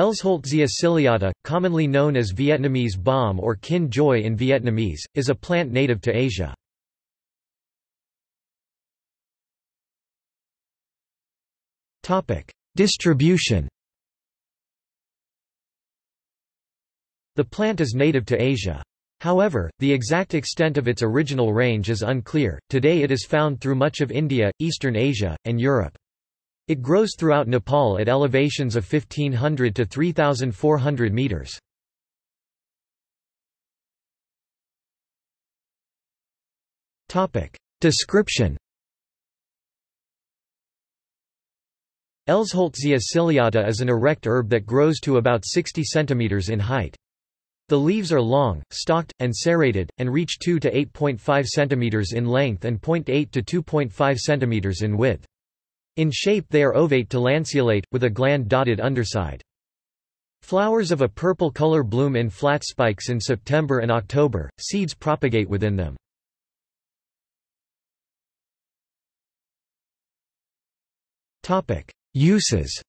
Elsholtzia ciliata, commonly known as Vietnamese balm or kinh giới in Vietnamese, is a plant native to Asia. Distribution The plant is native to Asia. However, the exact extent of its original range is unclear. Today it is found through much of India, Eastern Asia, and Europe. It grows throughout Nepal at elevations of 1500 to 3400 meters. Topic: Description Elsholtzia ciliata is an erect herb that grows to about 60 cm in height. The leaves are long, stalked, and serrated, and reach 2 to 8.5 cm in length and 0.8 to 2.5 cm in width. In shape they are ovate to lanceolate, with a gland-dotted underside. Flowers of a purple color bloom in flat spikes in September and October, seeds propagate within them. Uses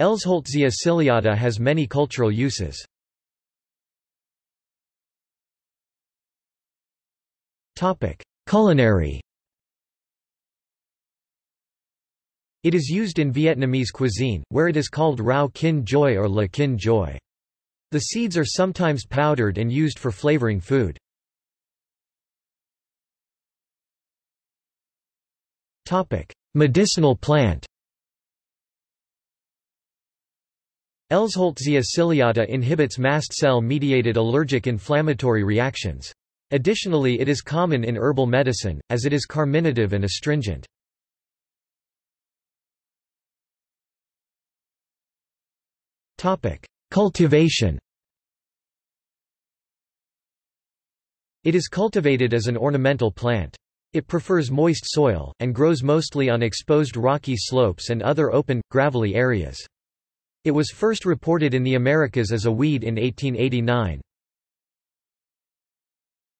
Elsholtzia ciliata has many cultural uses. Culinary It is used in Vietnamese cuisine, where it is called rau kinh giới or la kinh giới. The seeds are sometimes powdered and used for flavoring food. Medicinal plant Elsholtzia ciliata inhibits mast cell-mediated allergic inflammatory reactions. Additionally it is common in herbal medicine, as it is carminative and astringent. Cultivation It is cultivated as an ornamental plant. It prefers moist soil, and grows mostly on exposed rocky slopes and other open, gravelly areas. It was first reported in the Americas as a weed in 1889.